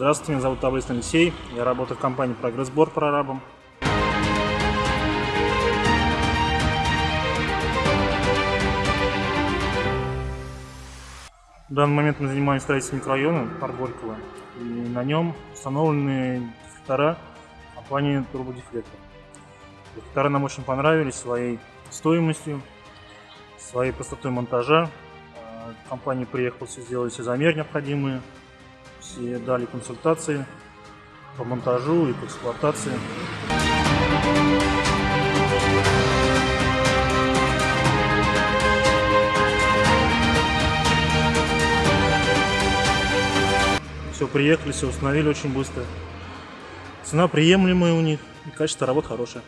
Здравствуйте, меня зовут Таблиц Алексей. Я работаю в компании «Прогрессбор» прорабом. В данный момент мы занимаемся строительством микрорайона парк Горького. И на нем установлены дефлектора компании Турбодефлектор. Дефлектора нам очень понравились своей стоимостью, своей простотой монтажа. А, Компания приехала, все сделали все замеры необходимые, все дали консультации по монтажу и по эксплуатации. Все, приехали, все установили очень быстро. Цена приемлемая у них, и качество работ хорошее.